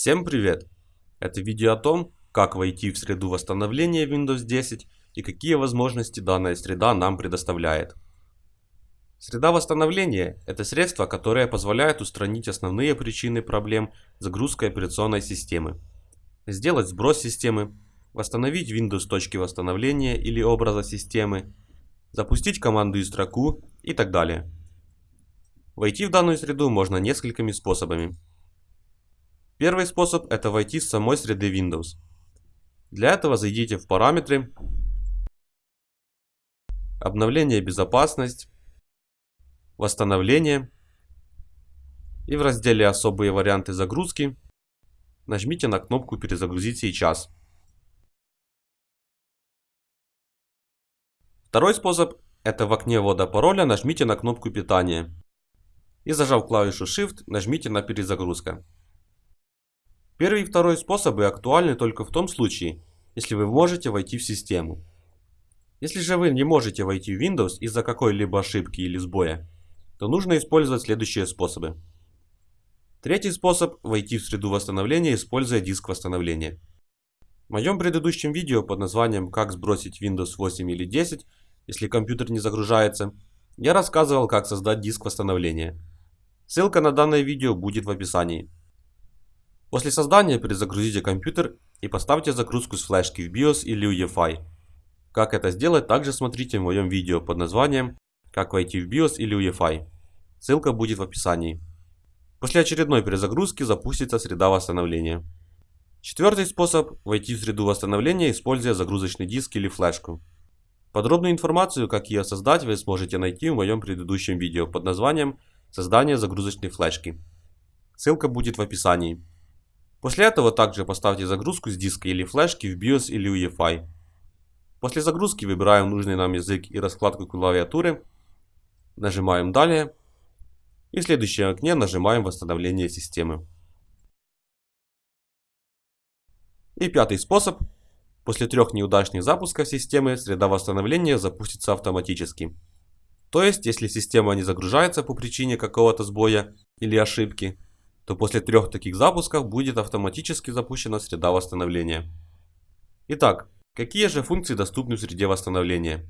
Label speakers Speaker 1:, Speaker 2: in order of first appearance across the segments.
Speaker 1: Всем привет! Это видео о том, как войти в среду восстановления Windows 10 и какие возможности данная среда нам предоставляет. Среда восстановления – это средство, которое позволяет устранить основные причины проблем загрузкой операционной системы, сделать сброс системы, восстановить Windows точки восстановления или образа системы, запустить команду и строку и так далее. Войти в данную среду можно несколькими способами. Первый способ это войти с самой среды Windows. Для этого зайдите в параметры, обновление безопасность, восстановление и в разделе особые варианты загрузки нажмите на кнопку перезагрузить сейчас. Второй способ это в окне ввода пароля нажмите на кнопку питания и зажав клавишу Shift нажмите на перезагрузка. Первый и второй способы актуальны только в том случае, если вы можете войти в систему. Если же вы не можете войти в Windows из-за какой-либо ошибки или сбоя, то нужно использовать следующие способы. Третий способ – войти в среду восстановления, используя диск восстановления. В моем предыдущем видео под названием «Как сбросить Windows 8 или 10, если компьютер не загружается», я рассказывал, как создать диск восстановления. Ссылка на данное видео будет в описании. После создания перезагрузите компьютер и поставьте загрузку с флешки в BIOS или UEFI. Как это сделать, также смотрите в моем видео под названием «Как войти в BIOS или UEFI». Ссылка будет в описании. После очередной перезагрузки запустится среда восстановления. Четвертый способ – войти в среду восстановления, используя загрузочный диск или флешку. Подробную информацию, как ее создать, вы сможете найти в моем предыдущем видео под названием «Создание загрузочной флешки». Ссылка будет в описании. После этого также поставьте загрузку с диска или флешки в BIOS или UEFI. После загрузки выбираем нужный нам язык и раскладку клавиатуры, нажимаем «Далее» и в следующем окне нажимаем «Восстановление системы». И пятый способ. После трех неудачных запусков системы среда восстановления запустится автоматически. То есть, если система не загружается по причине какого-то сбоя или ошибки, то после трех таких запусков будет автоматически запущена среда восстановления. Итак, какие же функции доступны в среде восстановления?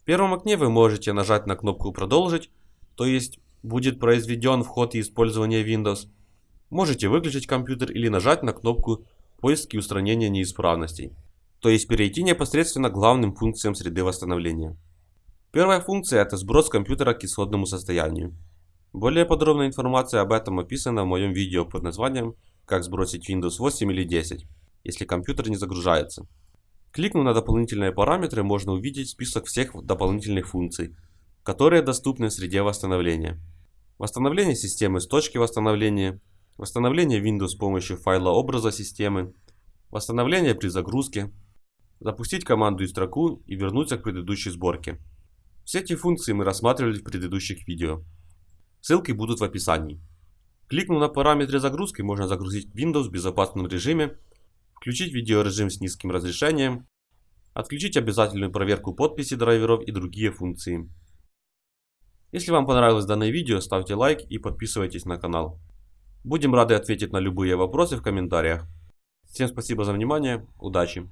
Speaker 1: В первом окне вы можете нажать на кнопку «Продолжить», то есть будет произведен вход и использование Windows. Можете выключить компьютер или нажать на кнопку «Поиск и устранение неисправностей», то есть перейти непосредственно к главным функциям среды восстановления. Первая функция – это сброс компьютера к исходному состоянию. Более подробная информация об этом описана в моем видео под названием «Как сбросить Windows 8 или 10, если компьютер не загружается». Кликнув на дополнительные параметры, можно увидеть список всех дополнительных функций, которые доступны в среде восстановления. Восстановление системы с точки восстановления, восстановление Windows с помощью файла образа системы, восстановление при загрузке, запустить команду и строку и вернуться к предыдущей сборке. Все эти функции мы рассматривали в предыдущих видео. Ссылки будут в описании. Кликнув на параметры загрузки, можно загрузить Windows в безопасном режиме, включить видеорежим с низким разрешением, отключить обязательную проверку подписи драйверов и другие функции. Если вам понравилось данное видео, ставьте лайк и подписывайтесь на канал. Будем рады ответить на любые вопросы в комментариях. Всем спасибо за внимание, удачи!